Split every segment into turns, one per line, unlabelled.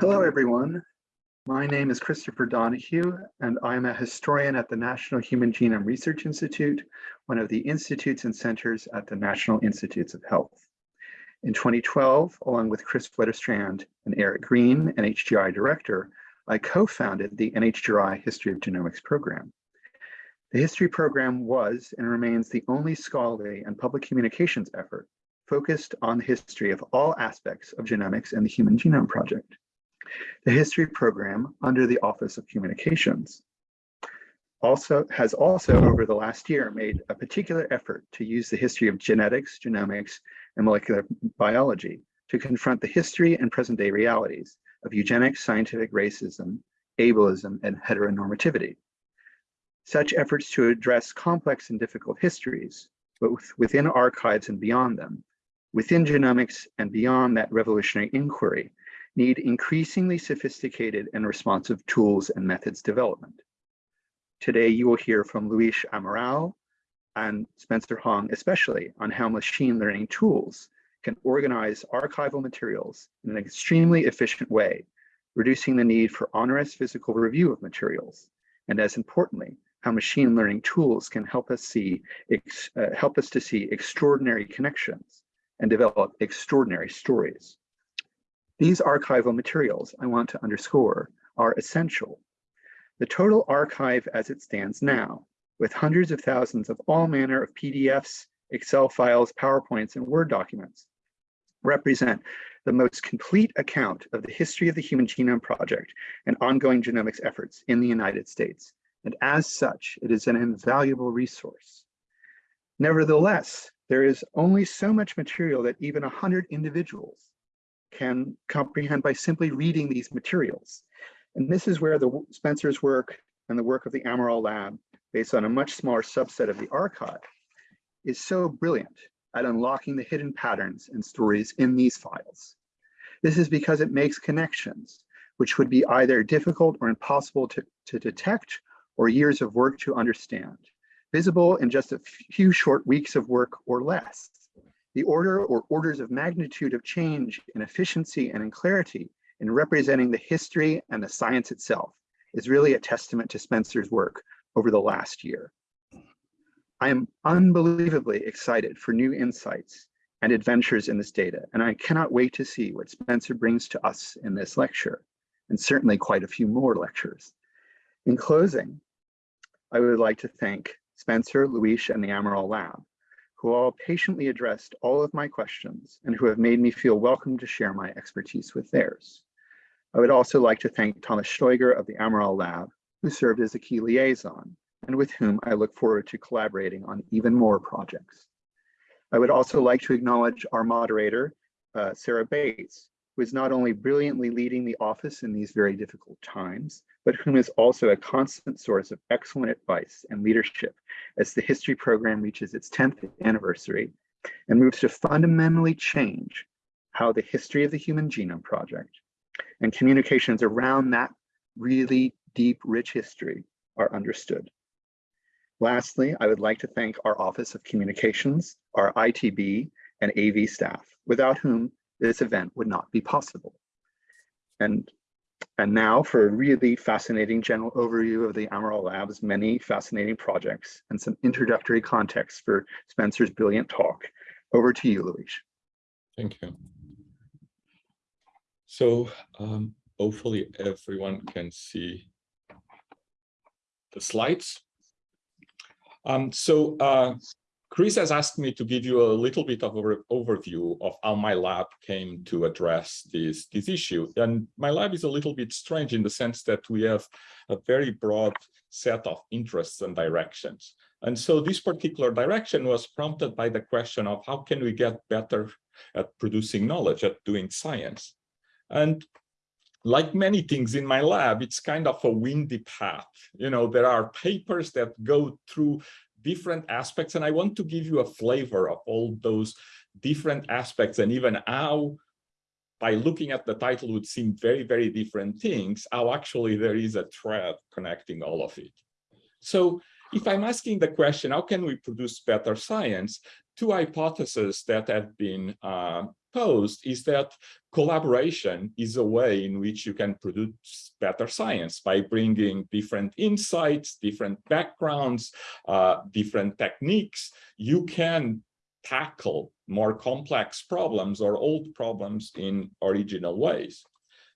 Hello, everyone. My name is Christopher Donohue, and I'm a historian at the National Human Genome Research Institute, one of the institutes and centers at the National Institutes of Health. In 2012, along with Kris Wetterstrand and Eric Green, NHGRI director, I co-founded the NHGRI History of Genomics program. The history program was and remains the only scholarly and public communications effort focused on the history of all aspects of genomics and the Human Genome Project the history program under the Office of Communications also has also over the last year made a particular effort to use the history of genetics, genomics, and molecular biology to confront the history and present day realities of eugenics, scientific racism, ableism, and heteronormativity. Such efforts to address complex and difficult histories, both within archives and beyond them, within genomics and beyond that revolutionary inquiry, need increasingly sophisticated and responsive tools and methods development. Today, you will hear from Luis Amaral and Spencer Hong, especially on how machine learning tools can organize archival materials in an extremely efficient way, reducing the need for onerous physical review of materials. And as importantly, how machine learning tools can help us see, uh, help us to see extraordinary connections and develop extraordinary stories. These archival materials, I want to underscore, are essential. The total archive as it stands now, with hundreds of thousands of all manner of PDFs, Excel files, PowerPoints, and Word documents, represent the most complete account of the history of the Human Genome Project and ongoing genomics efforts in the United States. And as such, it is an invaluable resource. Nevertheless, there is only so much material that even 100 individuals can comprehend by simply reading these materials. And this is where the Spencer's work and the work of the Amaral Lab, based on a much smaller subset of the archive, is so brilliant at unlocking the hidden patterns and stories in these files. This is because it makes connections, which would be either difficult or impossible to, to detect or years of work to understand, visible in just a few short weeks of work or less. The order or orders of magnitude of change in efficiency and in clarity in representing the history and the science itself is really a testament to Spencer's work over the last year. I am unbelievably excited for new insights and adventures in this data, and I cannot wait to see what Spencer brings to us in this lecture, and certainly quite a few more lectures. In closing, I would like to thank Spencer, Luis, and the Amaral Lab who all patiently addressed all of my questions and who have made me feel welcome to share my expertise with theirs. I would also like to thank Thomas Stoeger of the Amaral Lab, who served as a key liaison and with whom I look forward to collaborating on even more projects. I would also like to acknowledge our moderator, uh, Sarah Bates, who is not only brilliantly leading the office in these very difficult times, but whom is also a constant source of excellent advice and leadership as the history program reaches its 10th anniversary and moves to fundamentally change how the history of the Human Genome Project and communications around that really deep, rich history are understood. Lastly, I would like to thank our Office of Communications, our ITB and AV staff, without whom this event would not be possible. And and now for a really fascinating general overview of the Amaral Lab's many fascinating projects and some introductory context for Spencer's brilliant talk. Over to you, Luis.
Thank you. So um, hopefully everyone can see the slides. Um, so uh, Chris has asked me to give you a little bit of an overview of how my lab came to address this, this issue. And my lab is a little bit strange in the sense that we have a very broad set of interests and directions. And so this particular direction was prompted by the question of how can we get better at producing knowledge, at doing science. And like many things in my lab, it's kind of a windy path. You know, there are papers that go through different aspects. And I want to give you a flavor of all those different aspects and even how by looking at the title would seem very, very different things, how actually there is a thread connecting all of it. So if I'm asking the question, how can we produce better science? Two hypotheses that have been uh, posed is that collaboration is a way in which you can produce better science by bringing different insights, different backgrounds, uh, different techniques. You can tackle more complex problems or old problems in original ways.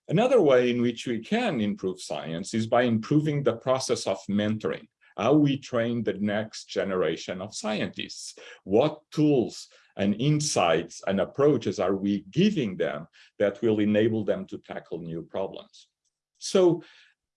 Another way in which we can improve science is by improving the process of mentoring how we train the next generation of scientists, what tools and insights and approaches are we giving them that will enable them to tackle new problems. So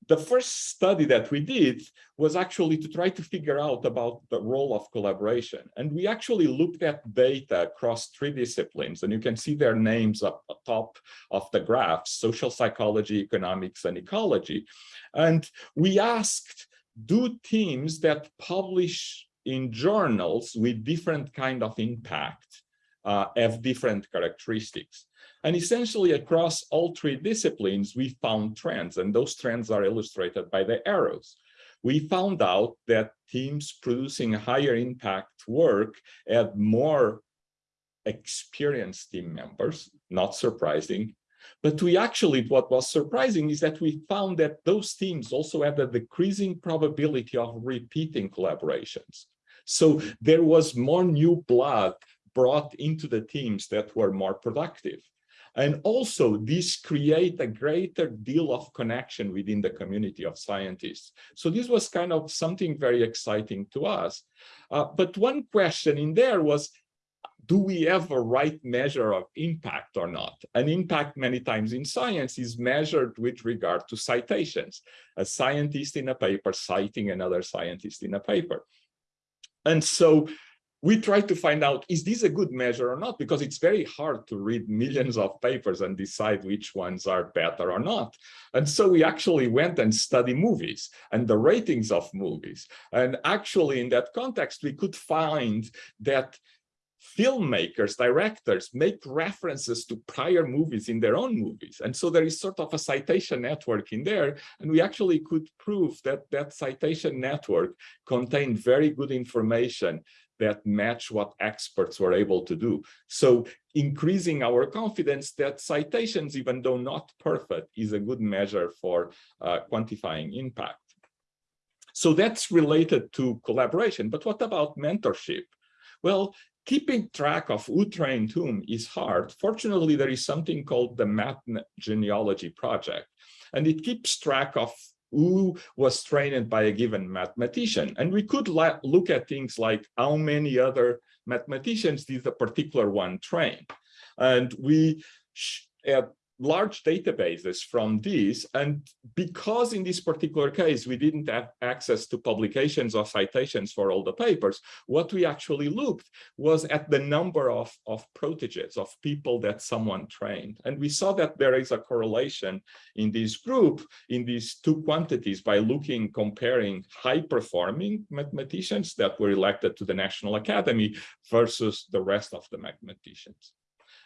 the first study that we did was actually to try to figure out about the role of collaboration. And we actually looked at data across three disciplines, and you can see their names up top of the graph, social psychology, economics, and ecology. And we asked do teams that publish in journals with different kind of impact uh, have different characteristics. And essentially across all three disciplines, we found trends, and those trends are illustrated by the arrows. We found out that teams producing higher impact work had more experienced team members, not surprising, but we actually, what was surprising is that we found that those teams also had a decreasing probability of repeating collaborations. So there was more new blood brought into the teams that were more productive. And also this create a greater deal of connection within the community of scientists. So this was kind of something very exciting to us. Uh, but one question in there was, do we have a right measure of impact or not? An impact many times in science is measured with regard to citations, a scientist in a paper citing another scientist in a paper. And so we try to find out, is this a good measure or not? Because it's very hard to read millions of papers and decide which ones are better or not. And so we actually went and studied movies and the ratings of movies. And actually in that context, we could find that filmmakers, directors make references to prior movies in their own movies. And so there is sort of a citation network in there. And we actually could prove that that citation network contained very good information that match what experts were able to do. So increasing our confidence that citations, even though not perfect, is a good measure for uh, quantifying impact. So that's related to collaboration. But what about mentorship? Well, keeping track of who trained whom is hard. Fortunately, there is something called the Math Genealogy Project, and it keeps track of who was trained by a given mathematician. And we could look at things like how many other mathematicians did a particular one train. And we at large databases from these. And because in this particular case, we didn't have access to publications or citations for all the papers, what we actually looked was at the number of, of proteges, of people that someone trained. And we saw that there is a correlation in this group, in these two quantities by looking, comparing high performing mathematicians that were elected to the National Academy versus the rest of the mathematicians.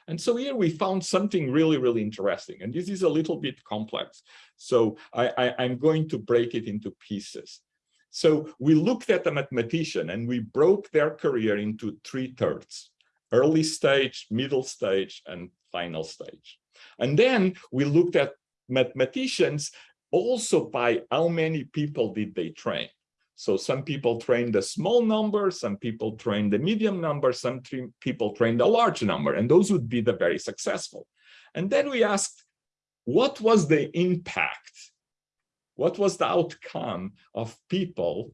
And so here we found something really, really interesting. And this is a little bit complex. So I, am going to break it into pieces. So we looked at a mathematician and we broke their career into three thirds, early stage, middle stage, and final stage. And then we looked at mathematicians also by how many people did they train. So some people train the small number, some people train the medium number, some people train the large number, and those would be the very successful. And then we asked, what was the impact? What was the outcome of people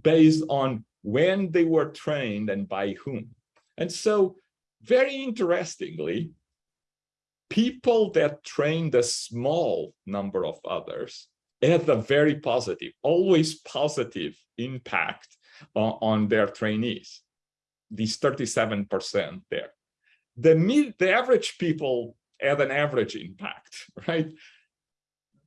based on when they were trained and by whom? And so very interestingly, people that trained a small number of others had a very positive, always positive impact on, on their trainees, these 37% there. The, mid, the average people had an average impact, right?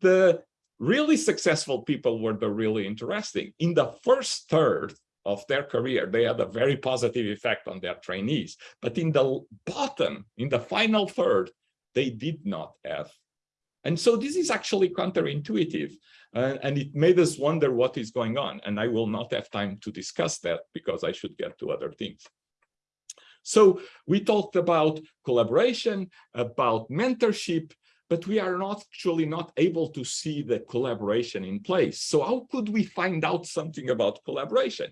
The really successful people were the really interesting. In the first third of their career, they had a very positive effect on their trainees. But in the bottom, in the final third, they did not have and so this is actually counterintuitive, uh, and it made us wonder what is going on. And I will not have time to discuss that because I should get to other things. So we talked about collaboration, about mentorship, but we are not actually not able to see the collaboration in place. So how could we find out something about collaboration?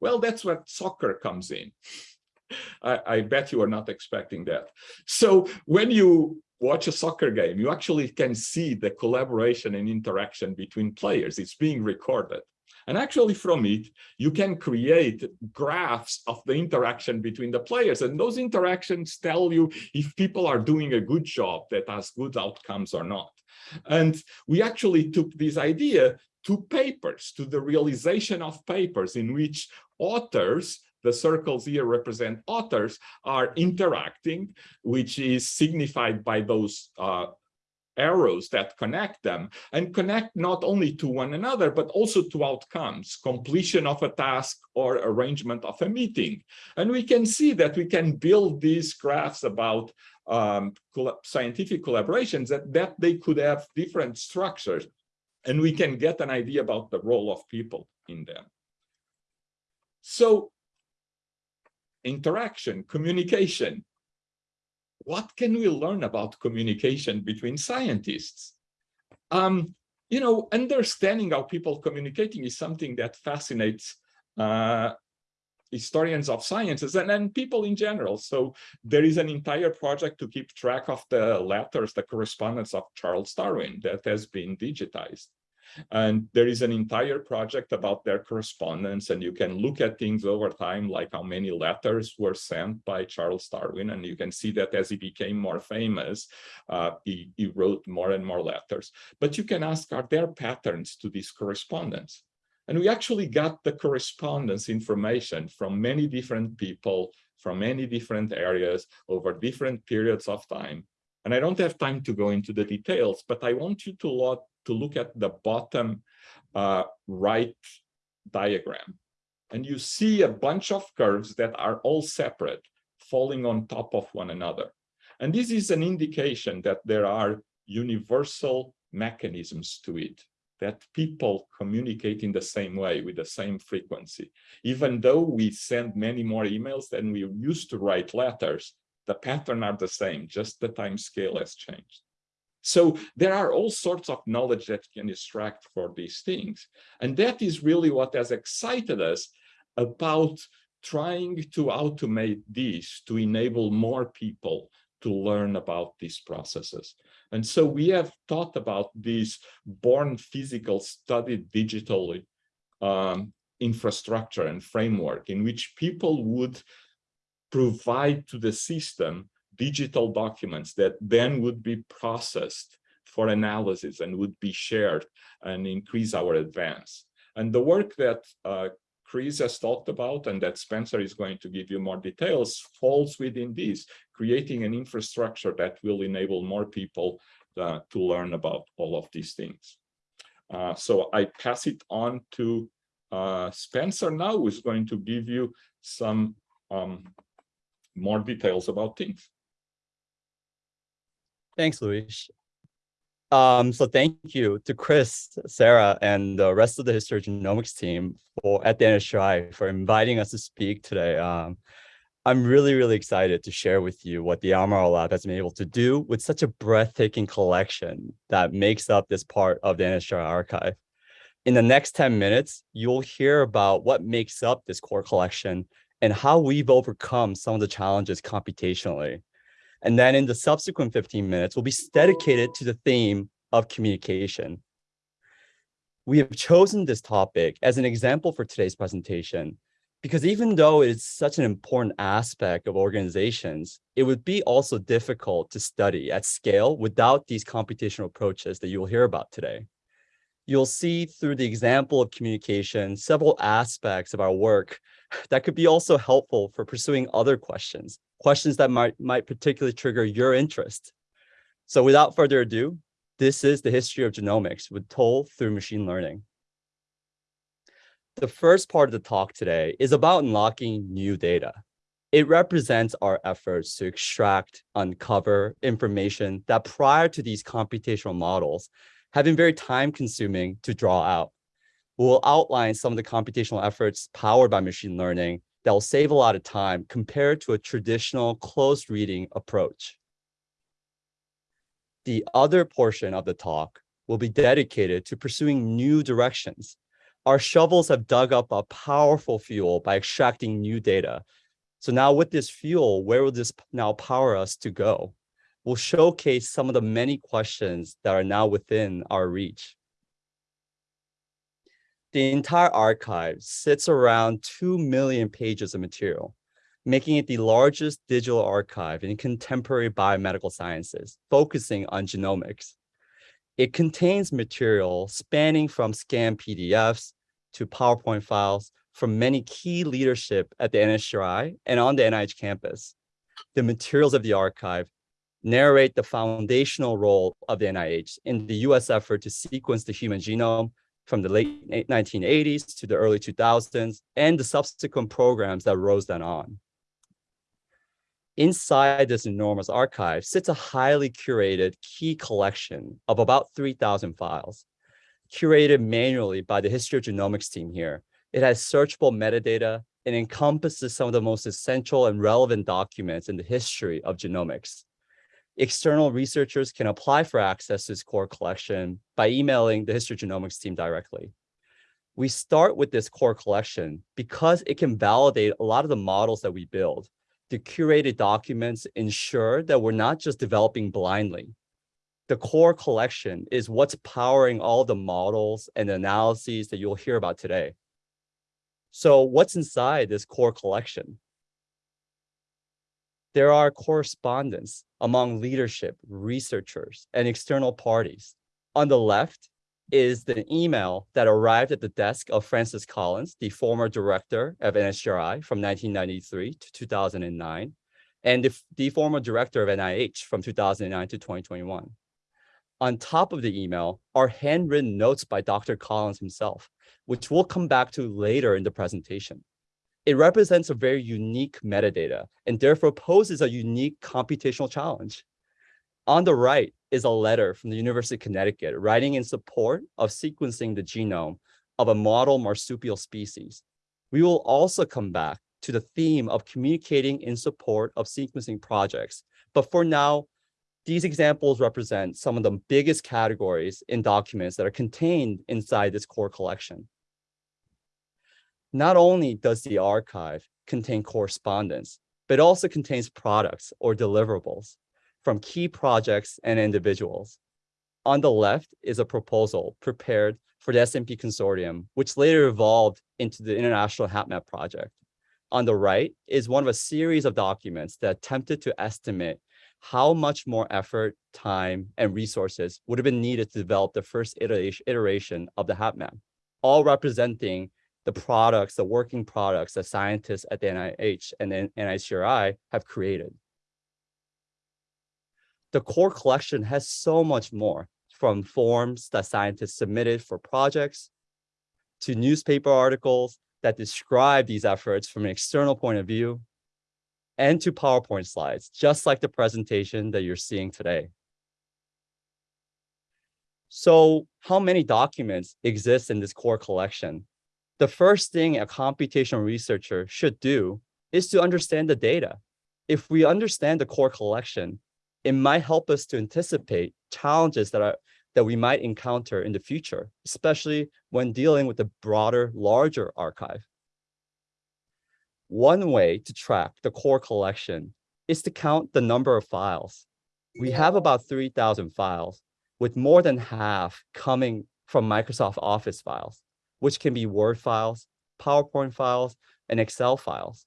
Well, that's where soccer comes in. I, I bet you are not expecting that. So when you watch a soccer game, you actually can see the collaboration and interaction between players. It's being recorded. And actually from it, you can create graphs of the interaction between the players. And those interactions tell you if people are doing a good job that has good outcomes or not. And we actually took this idea to papers, to the realization of papers in which authors the circles here represent authors are interacting, which is signified by those uh, arrows that connect them and connect not only to one another, but also to outcomes, completion of a task or arrangement of a meeting. And we can see that we can build these graphs about um, scientific collaborations that, that they could have different structures and we can get an idea about the role of people in them. So interaction, communication, what can we learn about communication between scientists? Um, you know, understanding how people communicating is something that fascinates uh, historians of sciences and, and people in general. So there is an entire project to keep track of the letters, the correspondence of Charles Darwin that has been digitized. And there is an entire project about their correspondence, and you can look at things over time, like how many letters were sent by Charles Darwin, and you can see that as he became more famous, uh, he, he wrote more and more letters. But you can ask, are there patterns to this correspondence? And we actually got the correspondence information from many different people from many different areas over different periods of time. And I don't have time to go into the details, but I want you to look, to look at the bottom uh, right diagram. And you see a bunch of curves that are all separate, falling on top of one another. And this is an indication that there are universal mechanisms to it, that people communicate in the same way with the same frequency. Even though we send many more emails than we used to write letters, the pattern are the same, just the time scale has changed. So there are all sorts of knowledge that can extract for these things. And that is really what has excited us about trying to automate this to enable more people to learn about these processes. And so we have thought about this born physical studied digitally um, infrastructure and framework in which people would provide to the system digital documents that then would be processed for analysis and would be shared and increase our advance. And the work that uh, Chris has talked about and that Spencer is going to give you more details falls within this, creating an infrastructure that will enable more people uh, to learn about all of these things. Uh, so I pass it on to uh, Spencer now, who is going to give you some um, more details about things.
Thanks, Luis. Um, so thank you to Chris, Sarah, and the rest of the histogenomics team for at the NHGRI for inviting us to speak today. Um, I'm really, really excited to share with you what the Amaral Lab has been able to do with such a breathtaking collection that makes up this part of the NHGRI archive. In the next 10 minutes, you'll hear about what makes up this core collection and how we've overcome some of the challenges computationally. And then in the subsequent 15 minutes, we'll be dedicated to the theme of communication. We have chosen this topic as an example for today's presentation, because even though it's such an important aspect of organizations, it would be also difficult to study at scale without these computational approaches that you'll hear about today. You'll see through the example of communication, several aspects of our work that could be also helpful for pursuing other questions, questions that might, might particularly trigger your interest. So without further ado, this is the history of genomics with toll through machine learning. The first part of the talk today is about unlocking new data. It represents our efforts to extract, uncover information that prior to these computational models have been very time consuming to draw out. We'll outline some of the computational efforts powered by machine learning that will save a lot of time compared to a traditional closed reading approach. The other portion of the talk will be dedicated to pursuing new directions. Our shovels have dug up a powerful fuel by extracting new data. So now with this fuel, where will this now power us to go? We'll showcase some of the many questions that are now within our reach. The entire archive sits around 2 million pages of material, making it the largest digital archive in contemporary biomedical sciences, focusing on genomics. It contains material spanning from scanned PDFs to PowerPoint files from many key leadership at the NHGRI and on the NIH campus. The materials of the archive narrate the foundational role of the NIH in the US effort to sequence the human genome from the late 1980s to the early 2000s and the subsequent programs that rose then on. Inside this enormous archive sits a highly curated key collection of about 3,000 files, curated manually by the History of Genomics team here. It has searchable metadata and encompasses some of the most essential and relevant documents in the history of genomics. External researchers can apply for access to this core collection by emailing the History Genomics team directly. We start with this core collection because it can validate a lot of the models that we build. The curated documents ensure that we're not just developing blindly. The core collection is what's powering all the models and analyses that you'll hear about today. So what's inside this core collection? There are correspondence among leadership, researchers, and external parties. On the left is the email that arrived at the desk of Francis Collins, the former director of NHGRI from 1993 to 2009, and the, the former director of NIH from 2009 to 2021. On top of the email are handwritten notes by Dr. Collins himself, which we'll come back to later in the presentation. It represents a very unique metadata and therefore poses a unique computational challenge. On the right is a letter from the University of Connecticut writing in support of sequencing the genome of a model marsupial species. We will also come back to the theme of communicating in support of sequencing projects. But for now, these examples represent some of the biggest categories in documents that are contained inside this core collection. Not only does the archive contain correspondence, but also contains products or deliverables from key projects and individuals. On the left is a proposal prepared for the SNP Consortium, which later evolved into the International HapMap project. On the right is one of a series of documents that attempted to estimate how much more effort, time, and resources would have been needed to develop the first iteration of the HapMap, all representing the products, the working products that scientists at the NIH and the NHGRI have created. The core collection has so much more from forms that scientists submitted for projects to newspaper articles that describe these efforts from an external point of view and to PowerPoint slides, just like the presentation that you're seeing today. So how many documents exist in this core collection? The first thing a computational researcher should do is to understand the data. If we understand the core collection, it might help us to anticipate challenges that are that we might encounter in the future, especially when dealing with the broader, larger archive. One way to track the core collection is to count the number of files. We have about 3,000 files, with more than half coming from Microsoft Office files, which can be Word files, PowerPoint files, and Excel files.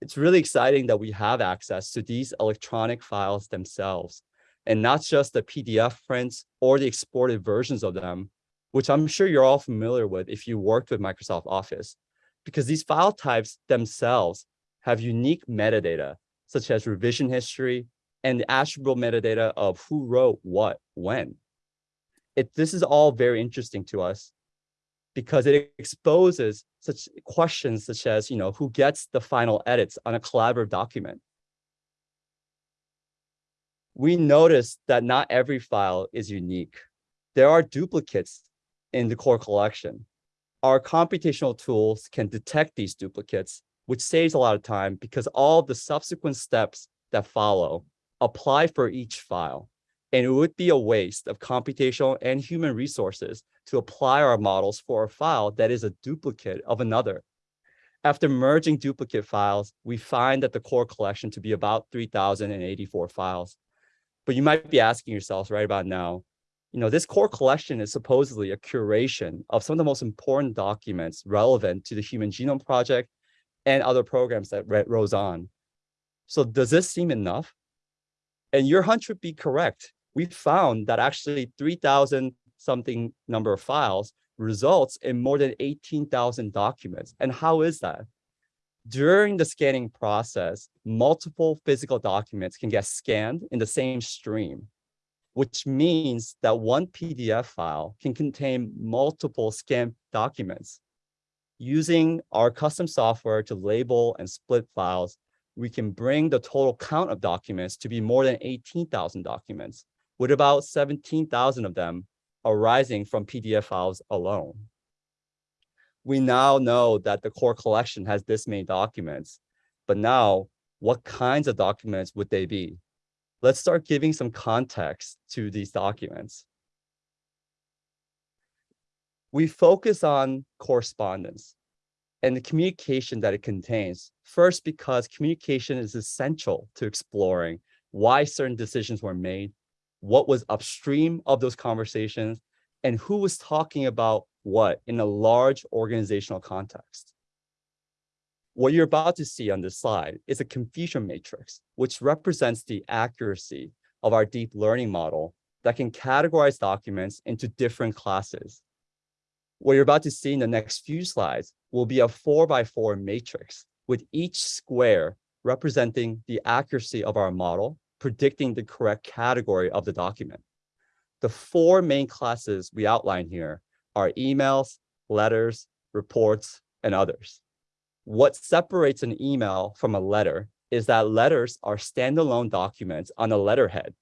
It's really exciting that we have access to these electronic files themselves, and not just the PDF prints or the exported versions of them, which I'm sure you're all familiar with if you worked with Microsoft Office because these file types themselves have unique metadata, such as revision history and the attributable metadata of who wrote what when. It, this is all very interesting to us because it exposes such questions such as, you know, who gets the final edits on a collaborative document. We notice that not every file is unique. There are duplicates in the core collection our computational tools can detect these duplicates which saves a lot of time because all the subsequent steps that follow apply for each file. And it would be a waste of computational and human resources to apply our models for a file that is a duplicate of another. After merging duplicate files, we find that the core collection to be about 3,084 files. But you might be asking yourselves right about now, you know, this core collection is supposedly a curation of some of the most important documents relevant to the Human Genome Project and other programs that rose on. So does this seem enough? And your hunch would be correct. We found that actually 3,000 something number of files results in more than 18,000 documents. And how is that? During the scanning process, multiple physical documents can get scanned in the same stream, which means that one PDF file can contain multiple scanned documents. Using our custom software to label and split files, we can bring the total count of documents to be more than 18,000 documents, with about 17,000 of them arising from PDF files alone. We now know that the core collection has this many documents, but now what kinds of documents would they be? Let's start giving some context to these documents. We focus on correspondence and the communication that it contains. First, because communication is essential to exploring why certain decisions were made, what was upstream of those conversations, and who was talking about what in a large organizational context. What you're about to see on this slide is a confusion matrix, which represents the accuracy of our deep learning model that can categorize documents into different classes. What you're about to see in the next few slides will be a four by four matrix with each square representing the accuracy of our model predicting the correct category of the document. The four main classes we outline here are emails, letters, reports, and others. What separates an email from a letter is that letters are standalone documents on a letterhead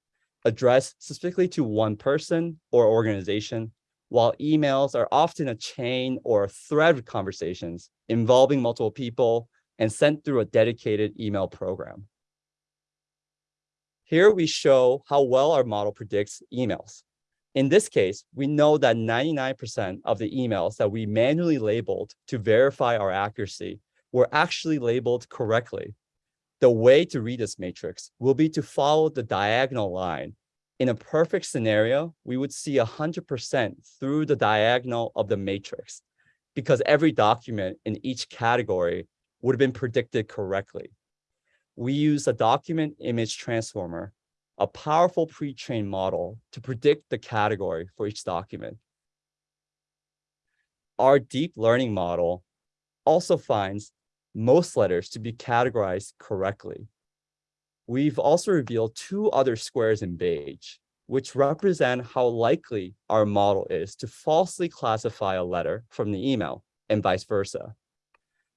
addressed specifically to one person or organization, while emails are often a chain or a thread of conversations involving multiple people and sent through a dedicated email program. Here we show how well our model predicts emails. In this case, we know that 99% of the emails that we manually labeled to verify our accuracy were actually labeled correctly. The way to read this matrix will be to follow the diagonal line. In a perfect scenario, we would see 100% through the diagonal of the matrix because every document in each category would have been predicted correctly we use a document image transformer, a powerful pre-trained model to predict the category for each document. Our deep learning model also finds most letters to be categorized correctly. We've also revealed two other squares in beige, which represent how likely our model is to falsely classify a letter from the email and vice versa.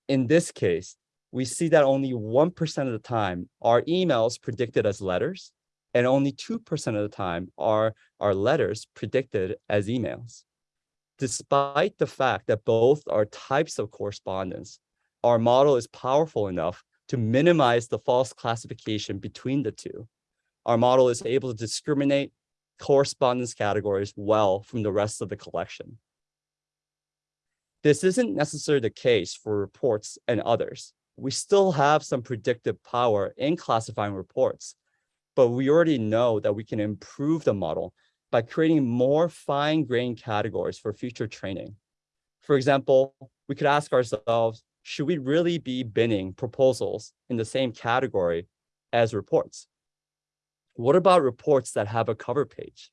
In this case, we see that only 1% of the time are emails predicted as letters, and only 2% of the time are our letters predicted as emails. Despite the fact that both are types of correspondence, our model is powerful enough to minimize the false classification between the two. Our model is able to discriminate correspondence categories well from the rest of the collection. This isn't necessarily the case for reports and others we still have some predictive power in classifying reports, but we already know that we can improve the model by creating more fine-grained categories for future training. For example, we could ask ourselves, should we really be binning proposals in the same category as reports? What about reports that have a cover page?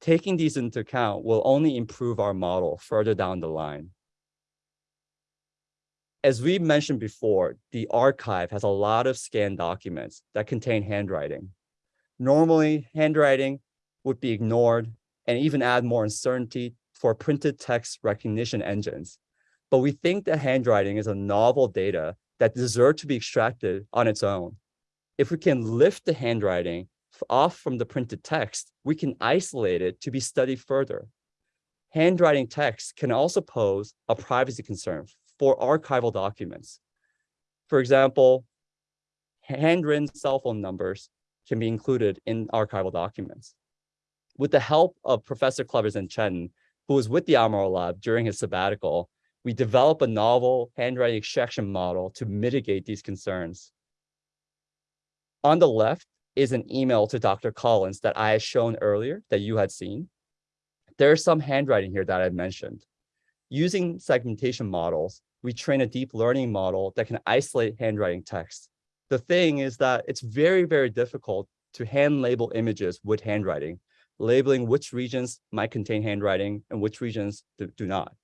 Taking these into account will only improve our model further down the line. As we mentioned before, the archive has a lot of scanned documents that contain handwriting. Normally, handwriting would be ignored and even add more uncertainty for printed text recognition engines. But we think that handwriting is a novel data that deserves to be extracted on its own. If we can lift the handwriting off from the printed text, we can isolate it to be studied further. Handwriting text can also pose a privacy concern for archival documents. For example, handwritten cell phone numbers can be included in archival documents. With the help of Professor Clevers and Chen, who was with the Amaral Lab during his sabbatical, we developed a novel handwriting extraction model to mitigate these concerns. On the left is an email to Dr. Collins that I had shown earlier that you had seen. There's some handwriting here that I mentioned. Using segmentation models, we train a deep learning model that can isolate handwriting text. The thing is that it's very, very difficult to hand label images with handwriting, labeling which regions might contain handwriting and which regions do, do not.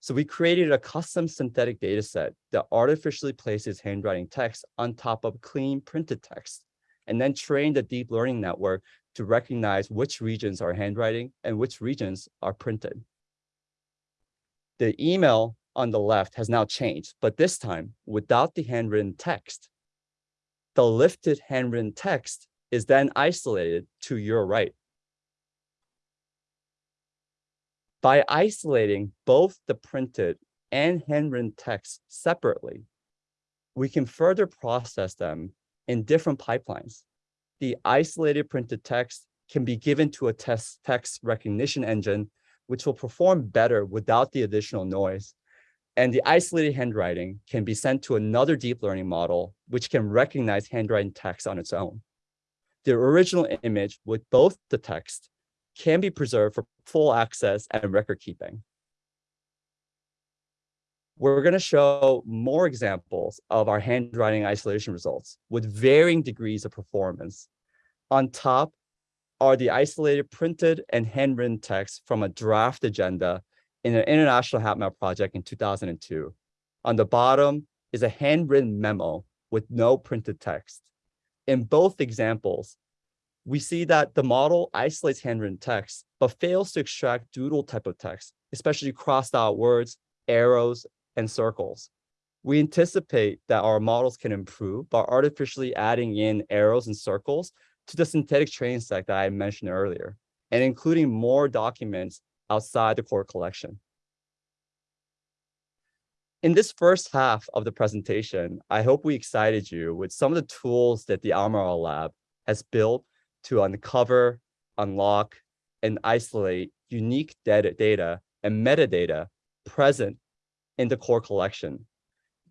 So we created a custom synthetic data set that artificially places handwriting text on top of clean printed text, and then trained a deep learning network to recognize which regions are handwriting and which regions are printed. The email on the left has now changed, but this time without the handwritten text. The lifted handwritten text is then isolated to your right. By isolating both the printed and handwritten text separately, we can further process them in different pipelines. The isolated printed text can be given to a test text recognition engine, which will perform better without the additional noise. And the isolated handwriting can be sent to another deep learning model, which can recognize handwriting text on its own. The original image with both the text can be preserved for full access and record keeping. We're going to show more examples of our handwriting isolation results with varying degrees of performance. On top are the isolated printed and handwritten text from a draft agenda in an international HapMap project in 2002. On the bottom is a handwritten memo with no printed text. In both examples, we see that the model isolates handwritten text, but fails to extract doodle type of text, especially crossed out words, arrows, and circles. We anticipate that our models can improve by artificially adding in arrows and circles to the synthetic training set that I mentioned earlier, and including more documents outside the core collection. In this first half of the presentation, I hope we excited you with some of the tools that the Amaral Lab has built to uncover, unlock, and isolate unique data, data and metadata present in the core collection.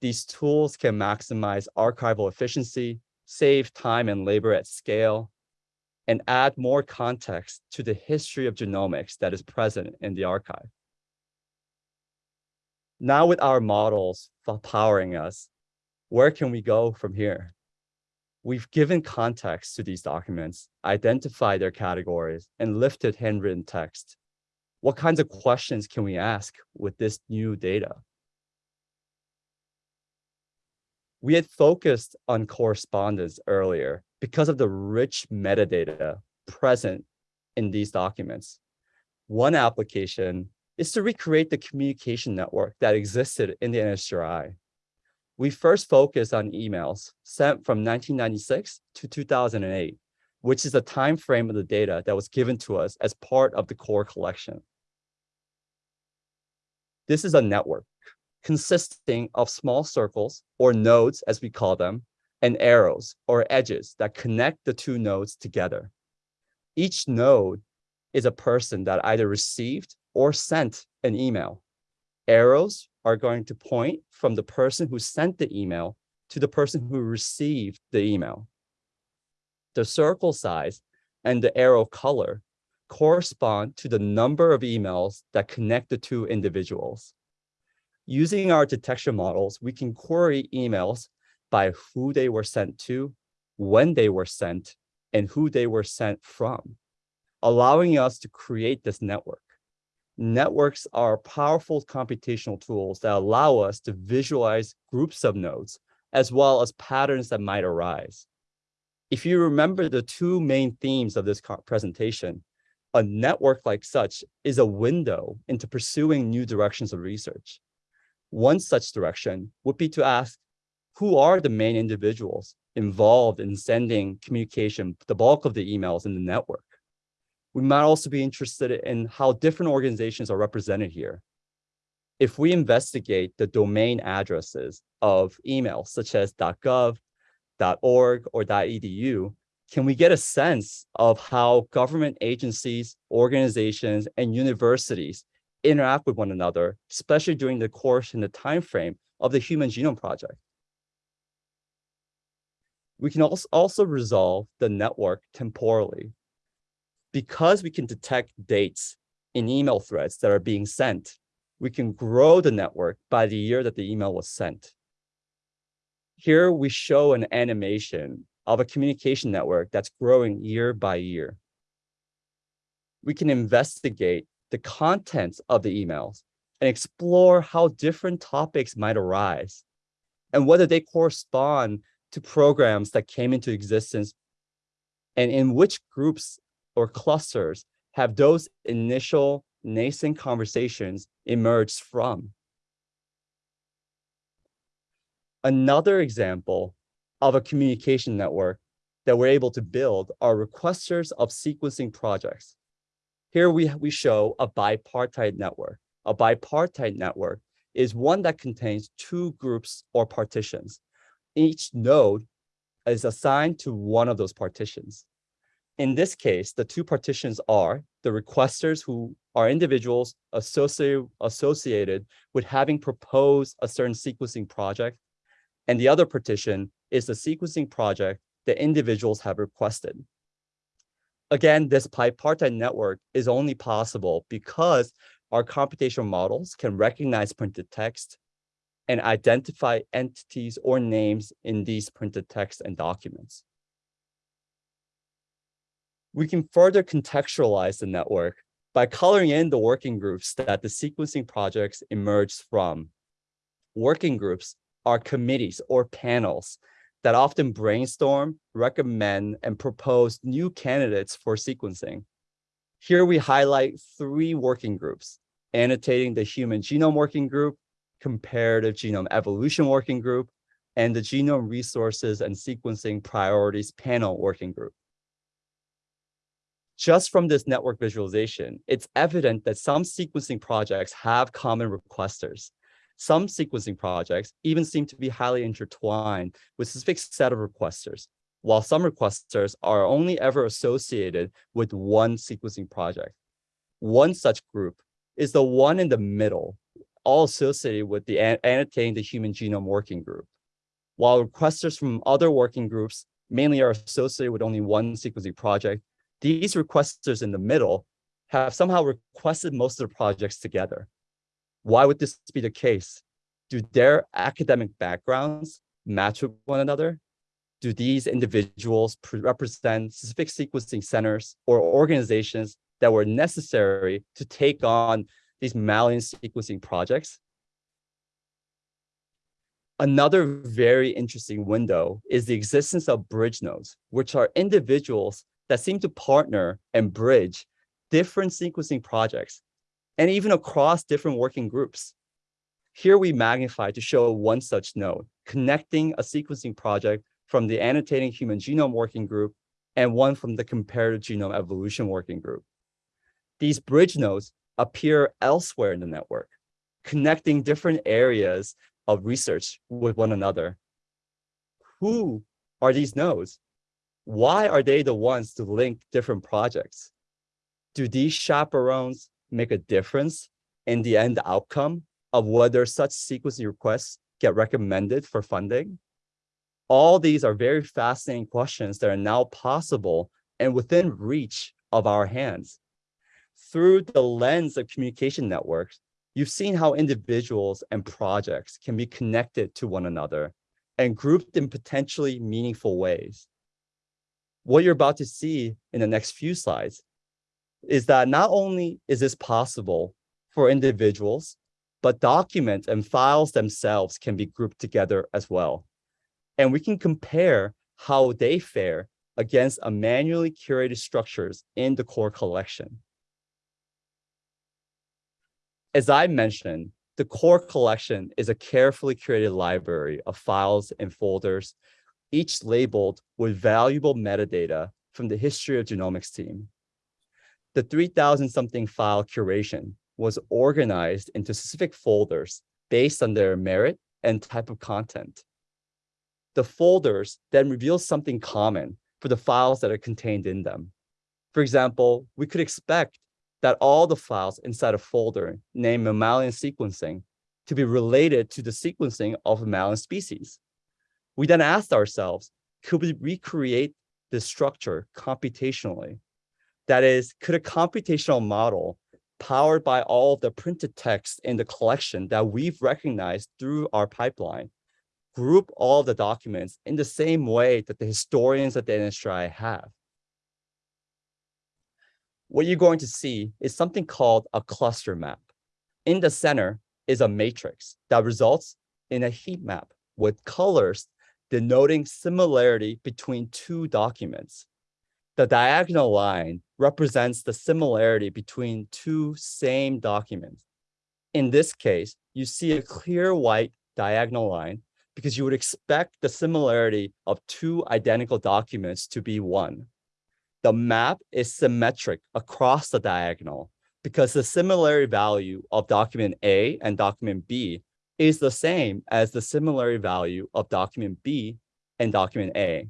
These tools can maximize archival efficiency, save time and labor at scale, and add more context to the history of genomics that is present in the archive. Now with our models powering us, where can we go from here? We've given context to these documents, identified their categories, and lifted handwritten text. What kinds of questions can we ask with this new data? We had focused on correspondence earlier because of the rich metadata present in these documents. One application is to recreate the communication network that existed in the NHGRI. We first focused on emails sent from 1996 to 2008, which is the time frame of the data that was given to us as part of the core collection. This is a network consisting of small circles or nodes, as we call them, and arrows or edges that connect the two nodes together. Each node is a person that either received or sent an email. Arrows are going to point from the person who sent the email to the person who received the email. The circle size and the arrow color correspond to the number of emails that connect the two individuals. Using our detection models, we can query emails by who they were sent to, when they were sent, and who they were sent from, allowing us to create this network. Networks are powerful computational tools that allow us to visualize groups of nodes, as well as patterns that might arise. If you remember the two main themes of this presentation, a network like such is a window into pursuing new directions of research. One such direction would be to ask, who are the main individuals involved in sending communication, the bulk of the emails in the network? We might also be interested in how different organizations are represented here. if we investigate the domain addresses of emails such as .gov, .org, or .edu, can we get a sense of how government agencies, organizations, and universities interact with one another, especially during the course and the time frame of the Human Genome Project? We can also, resolve the network temporally. Because we can detect dates in email threads that are being sent, we can grow the network by the year that the email was sent. Here we show an animation of a communication network that's growing year by year. We can investigate the contents of the emails and explore how different topics might arise and whether they correspond to programs that came into existence and in which groups or clusters have those initial nascent conversations emerged from. Another example of a communication network that we're able to build are requesters of sequencing projects. Here we, we show a bipartite network. A bipartite network is one that contains two groups or partitions. Each node is assigned to one of those partitions. In this case, the two partitions are the requesters who are individuals associated, associated with having proposed a certain sequencing project and the other partition is the sequencing project that individuals have requested. Again, this bipartite network is only possible because our computational models can recognize printed text and identify entities or names in these printed texts and documents. We can further contextualize the network by coloring in the working groups that the sequencing projects emerged from. Working groups are committees or panels that often brainstorm, recommend, and propose new candidates for sequencing. Here we highlight three working groups, annotating the Human Genome Working Group, Comparative Genome Evolution Working Group, and the Genome Resources and Sequencing Priorities Panel Working Group. Just from this network visualization, it's evident that some sequencing projects have common requesters, some sequencing projects even seem to be highly intertwined with a specific set of requesters, while some requesters are only ever associated with one sequencing project. One such group is the one in the middle, all associated with the annotating the human genome working group. While requesters from other working groups mainly are associated with only one sequencing project, these requesters in the middle have somehow requested most of the projects together. Why would this be the case? Do their academic backgrounds match with one another? Do these individuals represent specific sequencing centers or organizations that were necessary to take on these mammalian sequencing projects? Another very interesting window is the existence of bridge nodes, which are individuals that seem to partner and bridge different sequencing projects and even across different working groups. Here we magnify to show one such node, connecting a sequencing project from the annotating human genome working group and one from the comparative genome evolution working group. These bridge nodes appear elsewhere in the network, connecting different areas of research with one another. Who are these nodes? Why are they the ones to link different projects? Do these chaperones make a difference in the end outcome of whether such sequencing requests get recommended for funding? All these are very fascinating questions that are now possible and within reach of our hands. Through the lens of communication networks, you've seen how individuals and projects can be connected to one another and grouped in potentially meaningful ways. What you're about to see in the next few slides is that not only is this possible for individuals, but documents and files themselves can be grouped together as well. And we can compare how they fare against a manually curated structures in the core collection. As I mentioned, the core collection is a carefully curated library of files and folders, each labeled with valuable metadata from the history of genomics team the 3000 something file curation was organized into specific folders based on their merit and type of content. The folders then reveal something common for the files that are contained in them. For example, we could expect that all the files inside a folder named mammalian sequencing to be related to the sequencing of mammalian species. We then asked ourselves, could we recreate this structure computationally? That is, could a computational model powered by all the printed text in the collection that we've recognized through our pipeline, group all the documents in the same way that the historians at the NHGRI have. What you're going to see is something called a cluster map. In the center is a matrix that results in a heat map with colors denoting similarity between two documents. The diagonal line represents the similarity between two same documents. In this case, you see a clear white diagonal line because you would expect the similarity of two identical documents to be one. The map is symmetric across the diagonal because the similarity value of document A and document B is the same as the similarity value of document B and document A.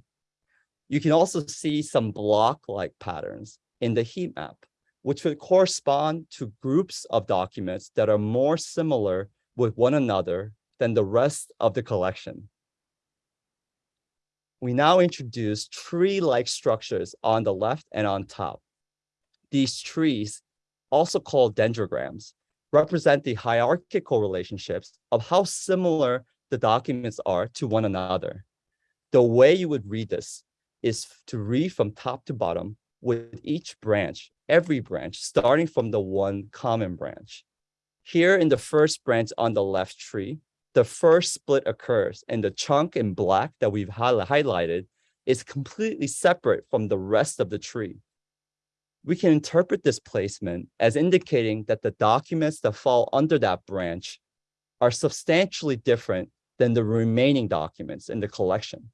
You can also see some block-like patterns in the heat map, which would correspond to groups of documents that are more similar with one another than the rest of the collection. We now introduce tree-like structures on the left and on top. These trees, also called dendrograms, represent the hierarchical relationships of how similar the documents are to one another. The way you would read this is to read from top to bottom with each branch, every branch, starting from the one common branch. Here in the first branch on the left tree, the first split occurs and the chunk in black that we've highlighted is completely separate from the rest of the tree. We can interpret this placement as indicating that the documents that fall under that branch are substantially different than the remaining documents in the collection.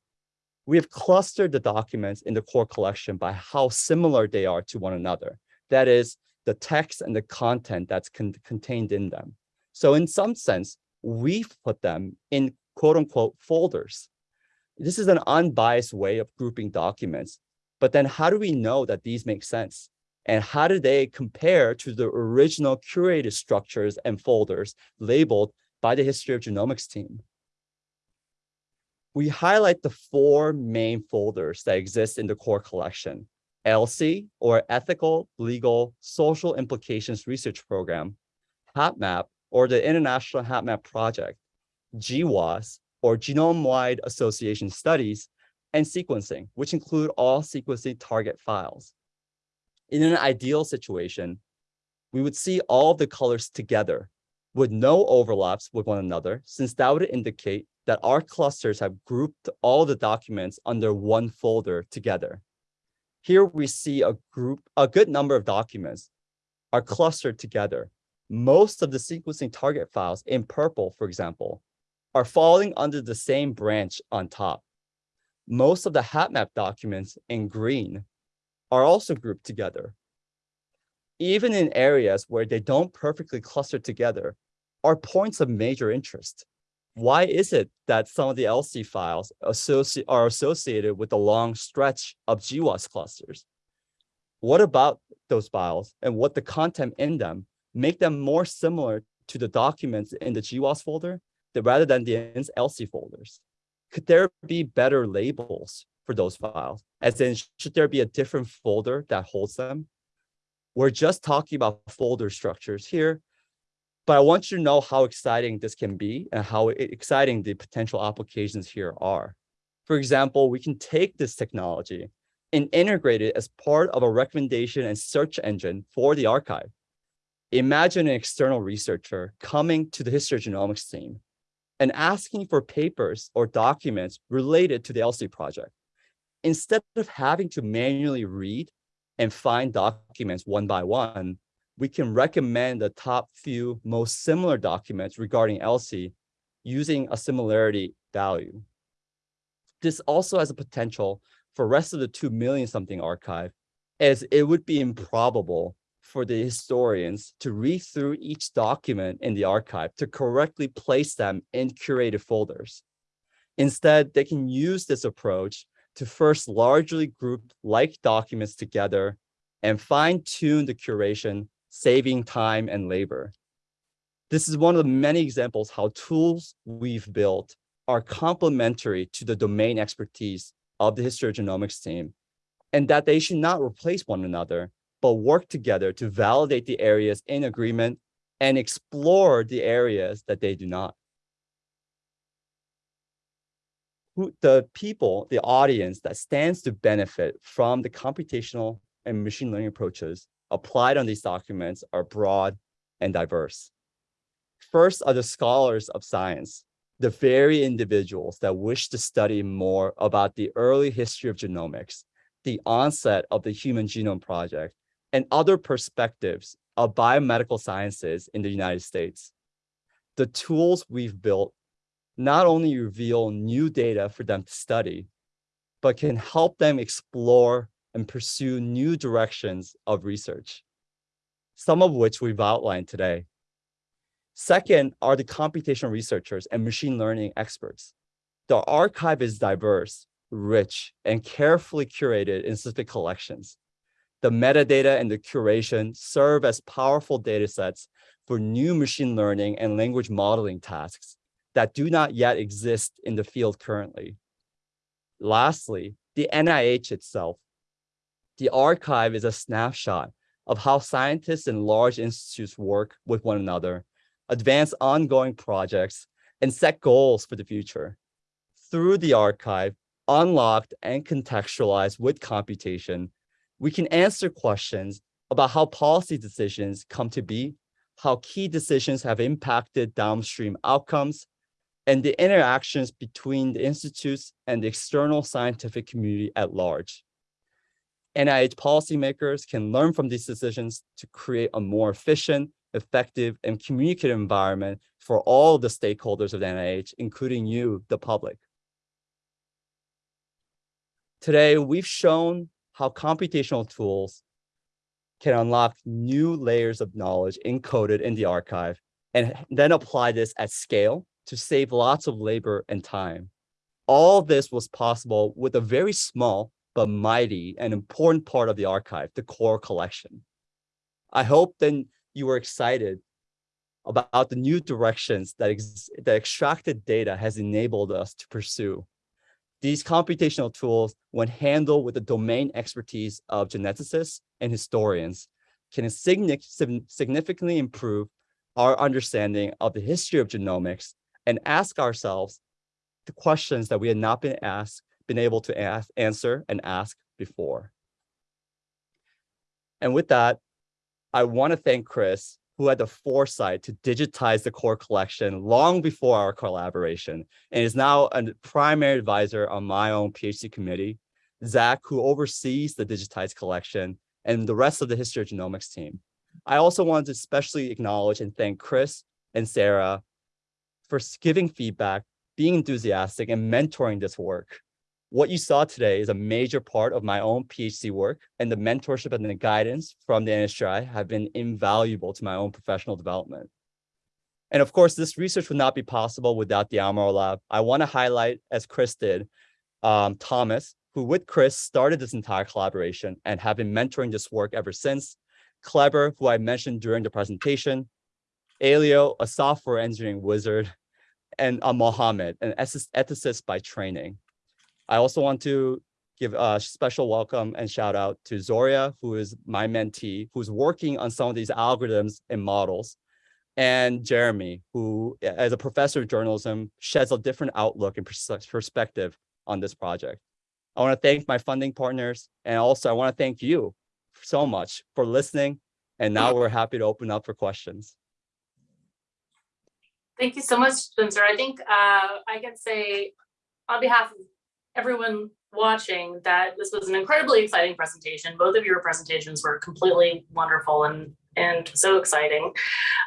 We have clustered the documents in the core collection by how similar they are to one another. That is, the text and the content that's con contained in them. So in some sense, we've put them in quote unquote folders. This is an unbiased way of grouping documents. But then how do we know that these make sense? And how do they compare to the original curated structures and folders labeled by the History of Genomics team? We highlight the four main folders that exist in the core collection. ELSI, or Ethical, Legal, Social Implications Research Program, HapMap, or the International HapMap Project, GWAS, or Genome-Wide Association Studies, and sequencing, which include all sequencing target files. In an ideal situation, we would see all the colors together with no overlaps with one another, since that would indicate that our clusters have grouped all the documents under one folder together. Here we see a group, a good number of documents are clustered together most of the sequencing target files in purple, for example, are falling under the same branch on top. Most of the HapMap documents in green are also grouped together. Even in areas where they don't perfectly cluster together are points of major interest. Why is it that some of the ELSI files associ are associated with a long stretch of GWAS clusters? What about those files and what the content in them make them more similar to the documents in the GWAS folder rather than the ELSI folders? Could there be better labels for those files? As in, should there be a different folder that holds them? We're just talking about folder structures here, but I want you to know how exciting this can be and how exciting the potential applications here are. For example, we can take this technology and integrate it as part of a recommendation and search engine for the archive. Imagine an external researcher coming to the history genomics team and asking for papers or documents related to the ELSI project. Instead of having to manually read and find documents one by one, we can recommend the top few most similar documents regarding ELSI using a similarity value. This also has a potential for rest of the 2 million something archive as it would be improbable for the historians to read through each document in the archive to correctly place them in curated folders. Instead, they can use this approach to first largely group like documents together and fine tune the curation, saving time and labor. This is one of the many examples how tools we've built are complementary to the domain expertise of the histogenomics team, and that they should not replace one another, but work together to validate the areas in agreement and explore the areas that they do not. Who, the people, the audience that stands to benefit from the computational and machine learning approaches applied on these documents are broad and diverse. First are the scholars of science, the very individuals that wish to study more about the early history of genomics, the onset of the Human Genome Project, and other perspectives of biomedical sciences in the United States. The tools we've built not only reveal new data for them to study, but can help them explore and pursue new directions of research, some of which we've outlined today. Second are the computational researchers and machine learning experts. The archive is diverse, rich, and carefully curated in specific collections. The metadata and the curation serve as powerful data sets for new machine learning and language modeling tasks that do not yet exist in the field currently. Lastly, the NIH itself. The archive is a snapshot of how scientists and large institutes work with one another, advance ongoing projects, and set goals for the future. Through the archive, unlocked and contextualized with computation, we can answer questions about how policy decisions come to be, how key decisions have impacted downstream outcomes, and the interactions between the institutes and the external scientific community at large. NIH policymakers can learn from these decisions to create a more efficient, effective, and communicative environment for all the stakeholders of the NIH, including you, the public. Today, we've shown how computational tools can unlock new layers of knowledge encoded in the archive and then apply this at scale to save lots of labor and time. All this was possible with a very small but mighty and important part of the archive, the core collection. I hope then you were excited about the new directions that, that extracted data has enabled us to pursue. These computational tools, when handled with the domain expertise of geneticists and historians, can significantly improve our understanding of the history of genomics and ask ourselves the questions that we had not been asked, been able to ask, answer and ask before. And with that, I want to thank Chris who had the foresight to digitize the core collection long before our collaboration and is now a primary advisor on my own PhD committee, Zach, who oversees the digitized collection, and the rest of the histogenomics team. I also wanted to especially acknowledge and thank Chris and Sarah for giving feedback, being enthusiastic, and mentoring this work. What you saw today is a major part of my own PhD work, and the mentorship and the guidance from the NHGRI have been invaluable to my own professional development. And of course, this research would not be possible without the Amaral Lab. I want to highlight, as Chris did, um, Thomas, who with Chris started this entire collaboration and have been mentoring this work ever since. Kleber, who I mentioned during the presentation. Elio, a software engineering wizard, and uh, Mohammed, an ethicist by training. I also want to give a special welcome and shout out to Zoria, who is my mentee, who's working on some of these algorithms and models, and Jeremy, who as a professor of journalism sheds a different outlook and perspective on this project. I want to thank my funding partners, and also I want to thank you so much for listening. And now we're happy to open up for questions.
Thank you so much, Spencer. I think uh, I can say on behalf of everyone watching that this was an incredibly exciting presentation. Both of your presentations were completely wonderful and and so exciting.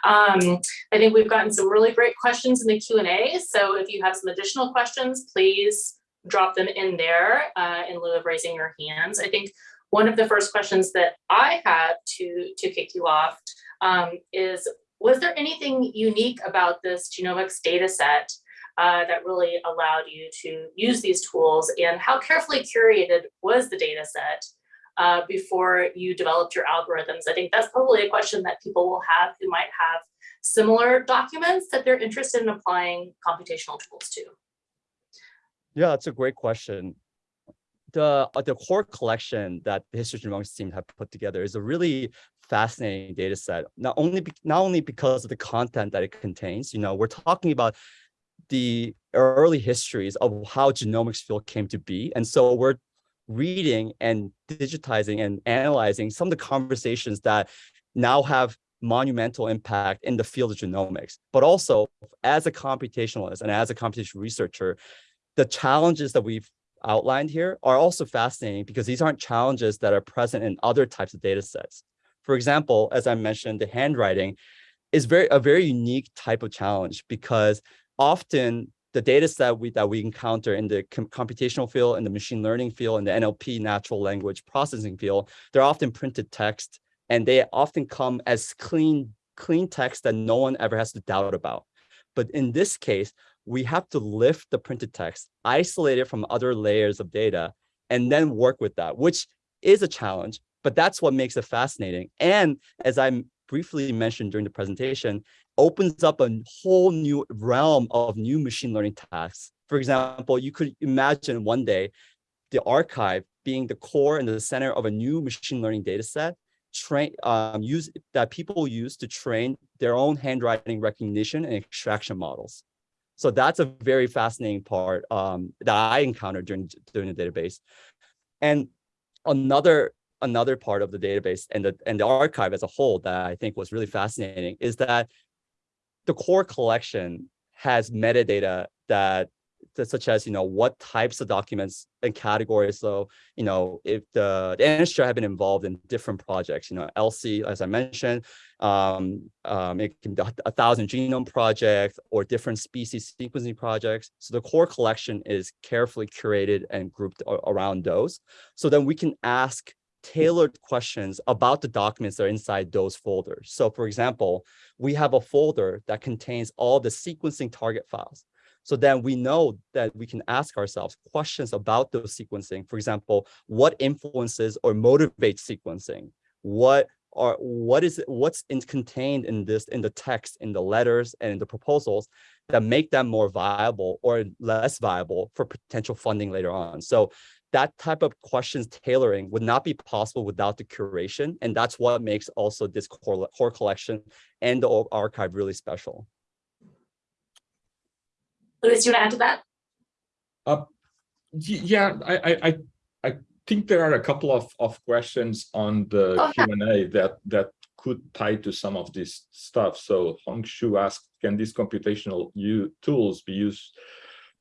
Um, I think we've gotten some really great questions in the Q&A. So if you have some additional questions, please drop them in there uh, in lieu of raising your hands. I think one of the first questions that I had to, to kick you off um, is, was there anything unique about this genomics data set uh, that really allowed you to use these tools and how carefully curated was the data set uh, before you developed your algorithms? I think that's probably a question that people will have who might have similar documents that they're interested in applying computational tools to.
Yeah, that's a great question. The, uh, the core collection that the History Genomics team have put together is a really fascinating data set, not only, be, not only because of the content that it contains, you know, we're talking about the early histories of how genomics field came to be. And so we're reading and digitizing and analyzing some of the conversations that now have monumental impact in the field of genomics. But also as a computationalist and as a computational researcher, the challenges that we've outlined here are also fascinating because these aren't challenges that are present in other types of data sets. For example, as I mentioned, the handwriting is very a very unique type of challenge because often the data set we, that we encounter in the com computational field, in the machine learning field, in the NLP, natural language processing field, they're often printed text, and they often come as clean, clean text that no one ever has to doubt about. But in this case, we have to lift the printed text, isolate it from other layers of data, and then work with that, which is a challenge, but that's what makes it fascinating. And as I briefly mentioned during the presentation, opens up a whole new realm of new machine learning tasks. For example, you could imagine one day the archive being the core and the center of a new machine learning data set train um, use that people use to train their own handwriting recognition and extraction models. So that's a very fascinating part um, that I encountered during during the database. And another another part of the database and the and the archive as a whole that I think was really fascinating is that the core collection has metadata that such as you know what types of documents and categories so you know if the, the NHGRI have been involved in different projects you know ELSI as i mentioned um, um it can be a thousand genome projects or different species sequencing projects. So the core collection is carefully curated and grouped around those. So then we can ask tailored questions about the documents that are inside those folders. So for example, we have a folder that contains all the sequencing target files. So then we know that we can ask ourselves questions about those sequencing. For example, what influences or motivates sequencing? What are what is what's in, contained in this in the text, in the letters, and in the proposals that make them more viable or less viable for potential funding later on? So that type of questions tailoring would not be possible without the curation. And that's what makes also this core, core collection and the archive really special.
Luis, do you want to add to that?
Uh, yeah, I, I, I think there are a couple of, of questions on the oh, Q&A that, that could tie to some of this stuff. So Hong Shu asked, can these computational tools be used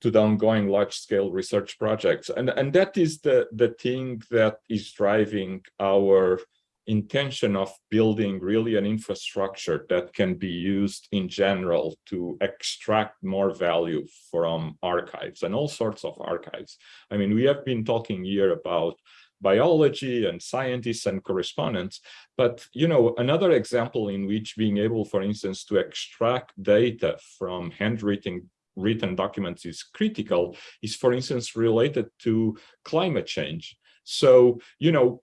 to the ongoing large-scale research projects. And, and that is the, the thing that is driving our intention of building really an infrastructure that can be used in general to extract more value from archives and all sorts of archives. I mean, we have been talking here about biology and scientists and correspondents. But, you know, another example in which being able, for instance, to extract data from handwritten written documents is critical is, for instance, related to climate change. So, you know,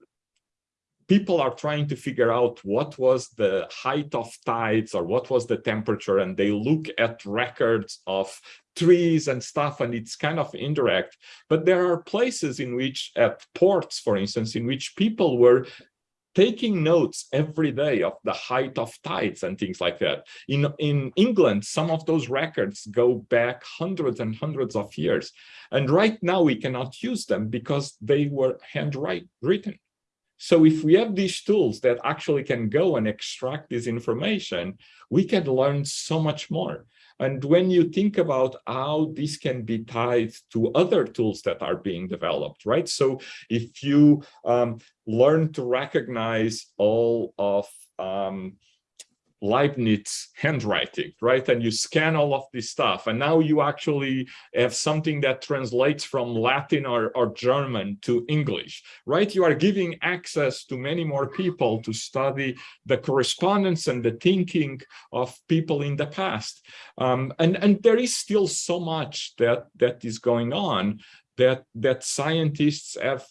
people are trying to figure out what was the height of tides or what was the temperature, and they look at records of trees and stuff, and it's kind of indirect. But there are places in which, at ports, for instance, in which people were taking notes every day of the height of tides and things like that. In, in England, some of those records go back hundreds and hundreds of years. And right now we cannot use them because they were handwritten. Written. So if we have these tools that actually can go and extract this information, we can learn so much more. And when you think about how this can be tied to other tools that are being developed, right? So if you um, learn to recognize all of um, Leibniz handwriting, right? And you scan all of this stuff. And now you actually have something that translates from Latin or, or German to English, right? You are giving access to many more people to study the correspondence and the thinking of people in the past. Um, and, and there is still so much that, that is going on that, that scientists have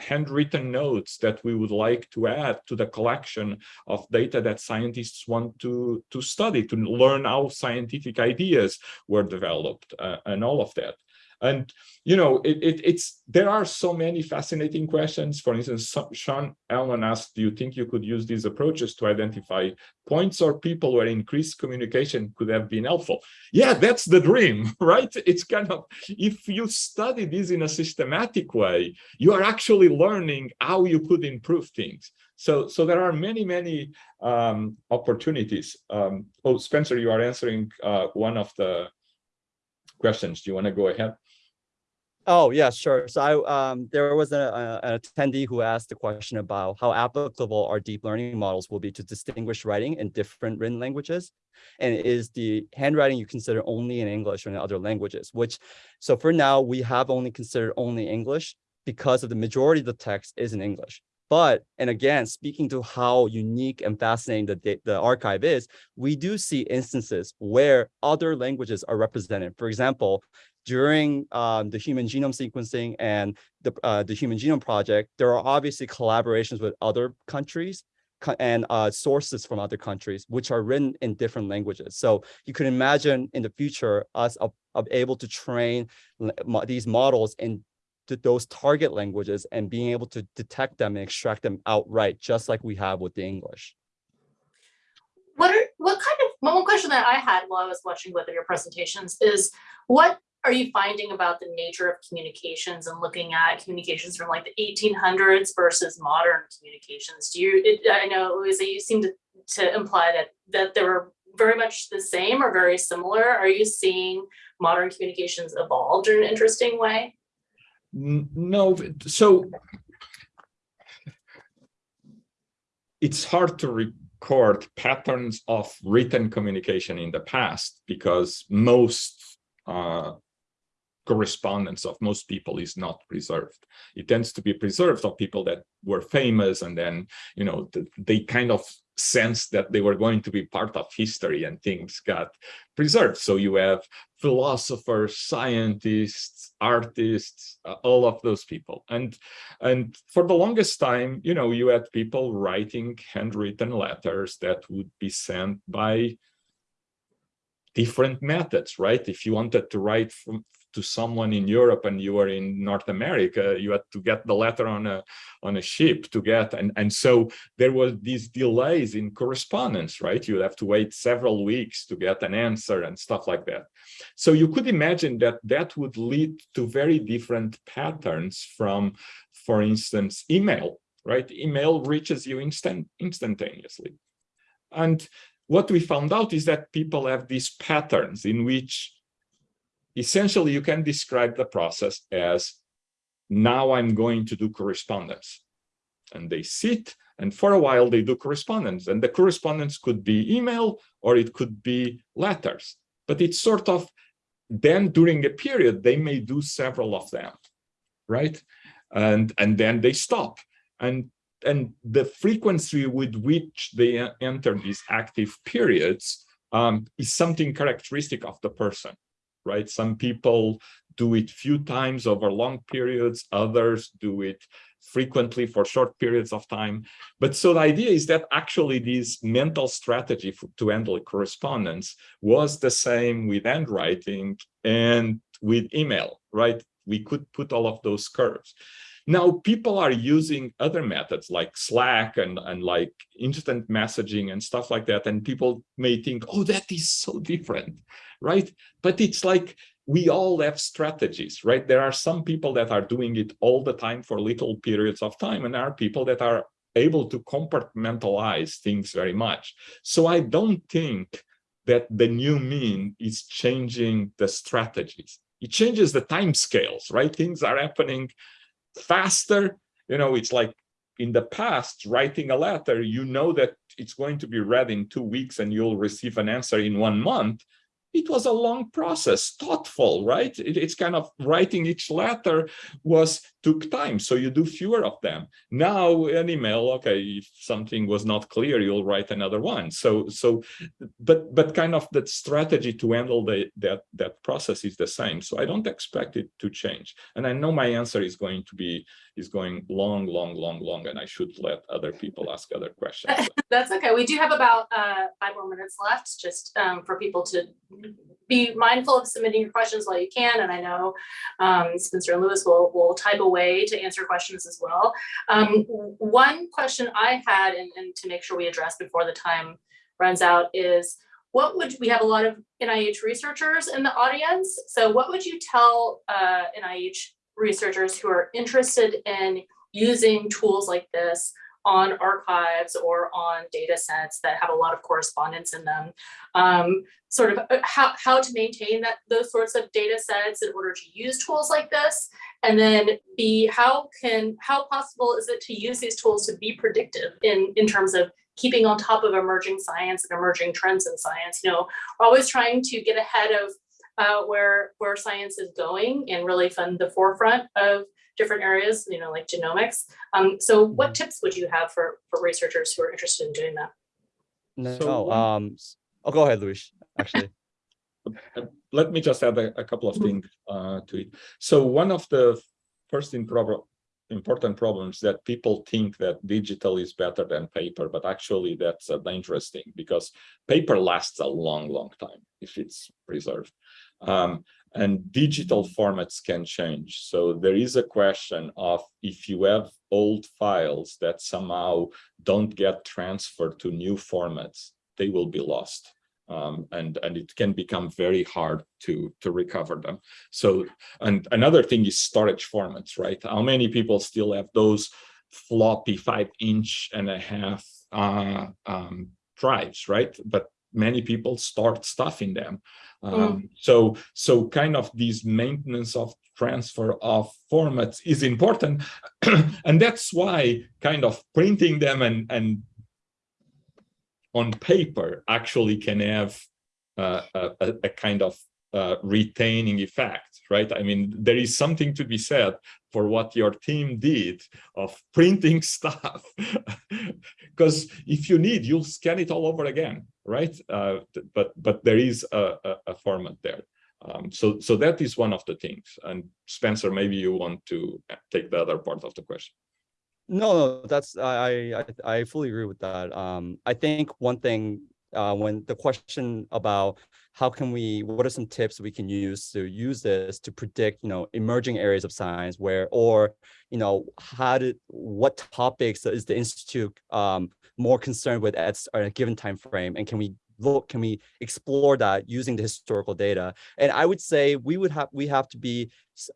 handwritten notes that we would like to add to the collection of data that scientists want to, to study, to learn how scientific ideas were developed uh, and all of that. And, you know, it, it, it's there are so many fascinating questions. For instance, Sean Allen asked, do you think you could use these approaches to identify points or people where increased communication could have been helpful? Yeah, that's the dream, right? It's kind of, if you study this in a systematic way, you are actually learning how you could improve things. So, so there are many, many um, opportunities. Um, oh, Spencer, you are answering uh, one of the questions. Do you want to go ahead?
Oh, yeah, sure. So I, um, there was a, a, an attendee who asked a question about how applicable our deep learning models will be to distinguish writing in different written languages. And is the handwriting you consider only in English or in other languages, which, so for now, we have only considered only English because of the majority of the text is in English. But, and again, speaking to how unique and fascinating the, the archive is, we do see instances where other languages are represented. For example, during um, the human genome sequencing and the, uh, the Human Genome Project, there are obviously collaborations with other countries and uh, sources from other countries, which are written in different languages. So you can imagine in the future us of able to train these models in those target languages and being able to detect them and extract them outright, just like we have with the English.
What are what kind of one question that I had while I was watching both of your presentations is what are you finding about the nature of communications and looking at communications from like the 1800s versus modern communications? Do you, it, I know Louisa, you seem to, to imply that, that they were very much the same or very similar. Are you seeing modern communications evolved in an interesting way?
No, so it's hard to record patterns of written communication in the past because most uh, correspondence of most people is not preserved. It tends to be preserved of people that were famous and then, you know, they kind of sense that they were going to be part of history and things got preserved. So you have philosophers, scientists, artists, uh, all of those people. And, and for the longest time, you know, you had people writing handwritten letters that would be sent by different methods, right? If you wanted to write from, to someone in Europe and you were in North America, you had to get the letter on a on a ship to get and and so there was these delays in correspondence, right? You have to wait several weeks to get an answer and stuff like that. So you could imagine that that would lead to very different patterns from, for instance, email, right? Email reaches you instant instantaneously. And what we found out is that people have these patterns in which essentially you can describe the process as now I'm going to do correspondence. And they sit and for a while they do correspondence and the correspondence could be email or it could be letters. But it's sort of then during a period they may do several of them, right? And, and then they stop. And, and the frequency with which they enter these active periods um, is something characteristic of the person right? Some people do it few times over long periods, others do it frequently for short periods of time. But so the idea is that actually this mental strategy for, to handle correspondence was the same with handwriting and with email, right? We could put all of those curves. Now people are using other methods like Slack and, and like instant messaging and stuff like that. And people may think, oh, that is so different right? But it's like we all have strategies, right? There are some people that are doing it all the time for little periods of time, and there are people that are able to compartmentalize things very much. So I don't think that the new mean is changing the strategies. It changes the time scales, right? Things are happening faster. You know, it's like in the past, writing a letter, you know that it's going to be read in two weeks and you'll receive an answer in one month it was a long process, thoughtful, right? It, it's kind of writing each letter was took time, so you do fewer of them. Now an email, okay, if something was not clear, you'll write another one. So, so, but but kind of that strategy to handle the that that process is the same. So I don't expect it to change. And I know my answer is going to be is going long, long, long, long, and I should let other people ask other questions.
That's okay. We do have about uh, five more minutes left, just um, for people to be mindful of submitting your questions while you can. And I know um, Spencer and Luis will, will type away to answer questions as well. Um, one question I had, and, and to make sure we address before the time runs out is, what would, we have a lot of NIH researchers in the audience. So what would you tell uh, NIH researchers who are interested in using tools like this on archives or on data sets that have a lot of correspondence in them. Um, sort of uh, how, how to maintain that those sorts of data sets in order to use tools like this. And then B, how can how possible is it to use these tools to be predictive in, in terms of keeping on top of emerging science and emerging trends in science? You know, we're always trying to get ahead of uh, where where science is going and really fund the forefront of different areas, you know, like genomics. Um, so what
Mm-hmm.
tips would you have for, for researchers who are interested in doing that?
No,
So-
um, s- oh, go ahead, Luis, actually.
Uh, Let me just add a, a couple of things uh, to it. So one of the first in prob- important problems that people think that digital is better than paper, but actually that's a dangerous thing because paper lasts a long, long time if it's preserved. Um, and digital formats can change. So there is a question of if you have old files that somehow don't get transferred to new formats, they will be lost. Um, and and it can become very hard to to recover them. So and another thing is storage formats, right? How many people still have those floppy five inch and a half uh, um, drives, right? But many people start stuff in them. Um, So so kind of this maintenance of transfer of formats is important, and that's why kind of printing them and and on paper actually can have uh, a, a, kind of uh, retaining effect, right? I mean, there is something to be said for what your team did of printing stuff, because if you need, you'll scan it all over again, right? Uh, but but there is a, a, a format there. Um, so so that is one of the things. And Spencer, maybe you want to take the other part of the question.
No, no, that's I I I fully agree with that. Um, I think one thing uh, when the question about how can we, what are some tips we can use to use this to predict, you know, emerging areas of science where, or, you know, how did, what topics is the institute um, more concerned with at a given time frame, and can we look, can we explore that using the historical data? And I would say we would have, we have to be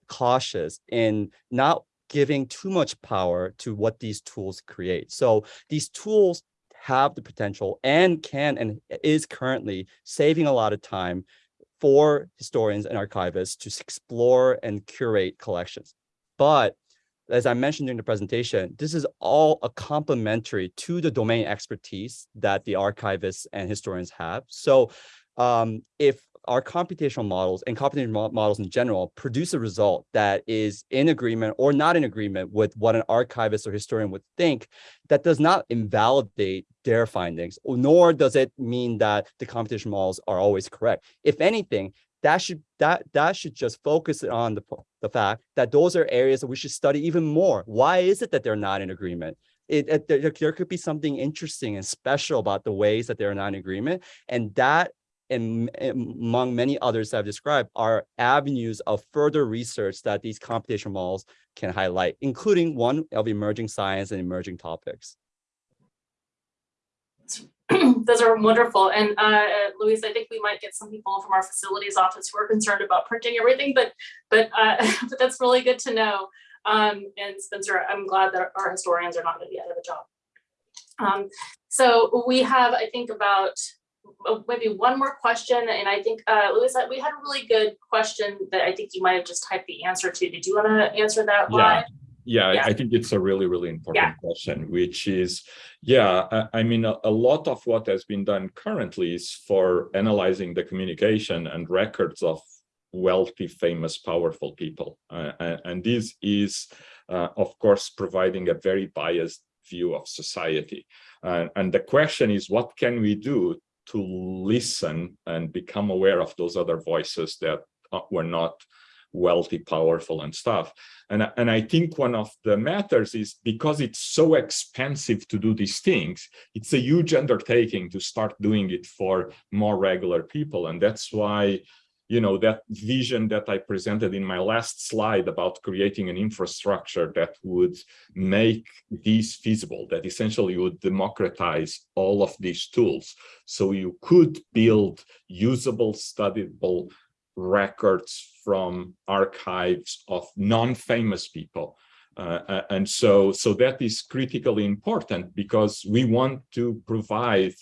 cautious in not giving too much power to what these tools create. So these tools have the potential and can and is currently saving a lot of time for historians and archivists to explore and curate collections. But as I mentioned during the presentation, this is all a complementary to the domain expertise that the archivists and historians have. So um, if our computational models and computational models in general produce a result that is in agreement or not in agreement with what an archivist or historian would think, that does not invalidate their findings, nor does it mean that the computational models are always correct. If anything, that should that that should just focus on the, the fact that those are areas that we should study even more. Why is it that they're not in agreement? It, it, there, there could be something interesting and special about the ways that they're not in agreement. And that and among many others I've described are avenues of further research that these computational models can highlight, including one of emerging science and emerging topics.
Those are wonderful. And uh, Luis, I think we might get some people from our facilities office who are concerned about printing everything, but but, uh, but that's really good to know. Um, and Spencer, I'm glad that our historians are not going to be out of a job. Um, so we have, I think, about uh, maybe one more question, and I think, uh, Luis, we had a really good question that I think you might have just typed the answer to. Did you want to answer that
Yeah.
live?
Yeah, I-
Yeah.
I think it's a really, really important question, which is, yeah, I, I mean, a, a lot of what has been done currently is for analyzing the communication and records of wealthy, famous, powerful people. Uh, and this is, uh, of course, providing a very biased view of society. Uh, and the question is, what can we do to listen and become aware of those other voices that uh, were not wealthy, powerful and stuff. And, and I think one of the matters is because it's so expensive to do these things, it's a huge undertaking to start doing it for more regular people. And that's why, you know, that vision that I presented in my last slide about creating an infrastructure that would make these feasible, that essentially would democratize all of these tools. So you could build usable, studyable records from archives of non-famous people. Uh, and so, so that is critically important because we want to provide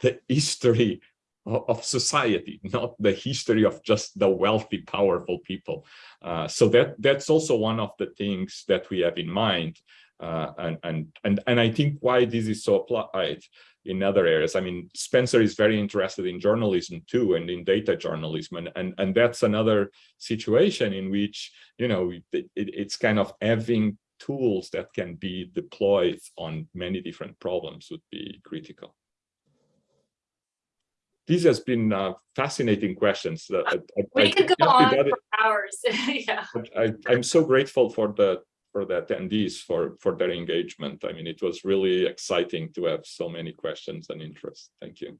the history of, society, not the history of just the wealthy, powerful people. Uh, so that that's also one of the things that we have in mind. Uh, and, and, and, and I think why this is so applied in other areas. I mean, Spencer is very interested in journalism too, and in data journalism, and and and that's another situation in which you know it, it, it's kind of having tools that can be deployed on many different problems would be critical. This has been uh, fascinating questions. that I- I- I
We could go on for hours. Yeah.
I, I'm so grateful for the for the attendees for for their engagement. I mean, it was really exciting to have so many questions and interest. Thank you.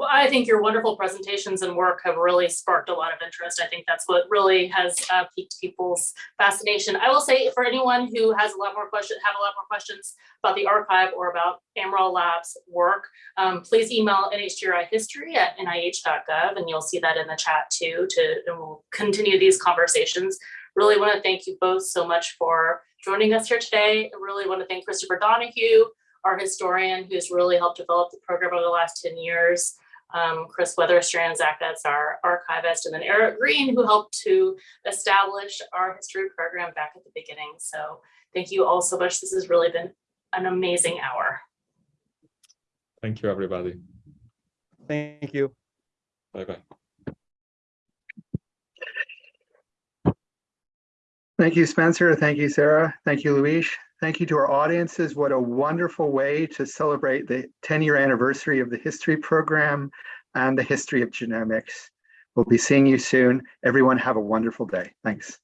Well, I think your wonderful presentations and work have really sparked a lot of interest. I think that's what really has uh, piqued people's fascination. I will say for anyone who has a lot more questions, have a lot more questions about the archive or about Amaral Labs work, um, please email NHGRI history at nih.gov and you'll see that in the chat too, to, and we'll continue these conversations. Really want to thank you both so much for joining us here today. I really want to thank Christopher Donohue, our historian who's really helped develop the program over the last 10 years. Um, Kris Wetterstrand, Zach Betts, our archivist, and then Eric Green, who helped to establish our history program back at the beginning. So thank you all so much. This has really been an amazing hour.
Thank you, everybody.
Thank you.
Bye bye.
Thank you, Spencer. Thank you, Sarah. Thank you, Luis. Thank you to our audiences. What a wonderful way to celebrate the 10-year anniversary of the history program and the history of genomics. We'll be seeing you soon. Everyone have a wonderful day. Thanks.